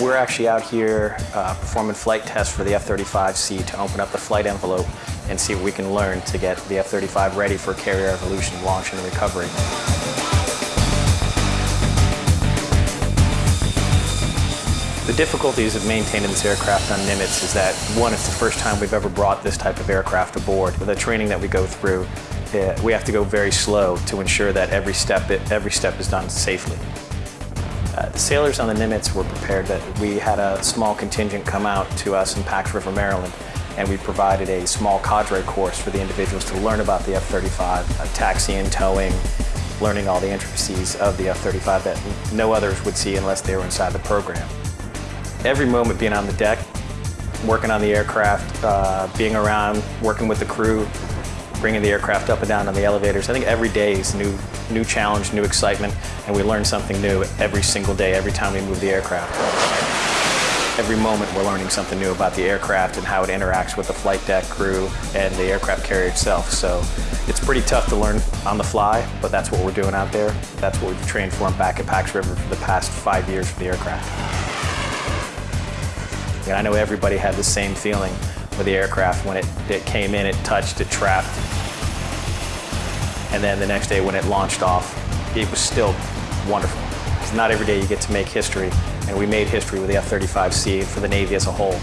We're actually out here uh, performing flight tests for the F-35C to open up the flight envelope and see what we can learn to get the F-35 ready for carrier evolution, launch, and recovery. The difficulties of maintaining this aircraft on Nimitz is that, one, it's the first time we've ever brought this type of aircraft aboard. With the training that we go through, uh, we have to go very slow to ensure that every step, every step is done safely. Uh, the sailors on the Nimitz were prepared that we had a small contingent come out to us in Pax River, Maryland, and we provided a small cadre course for the individuals to learn about the F-35, uh, taxiing, towing, learning all the intricacies of the F-35 that no others would see unless they were inside the program. Every moment being on the deck, working on the aircraft, uh, being around, working with the crew, bringing the aircraft up and down on the elevators. I think every day is new, new challenge, new excitement, and we learn something new every single day, every time we move the aircraft. Every moment we're learning something new about the aircraft and how it interacts with the flight deck crew and the aircraft carrier itself. So it's pretty tough to learn on the fly, but that's what we're doing out there. That's what we've trained for back at Pax River for the past five years for the aircraft. And I know everybody had the same feeling with the aircraft when it, it came in, it touched, it trapped. And then the next day when it launched off, it was still wonderful. Because not every day you get to make history, and we made history with the F-35C for the Navy as a whole.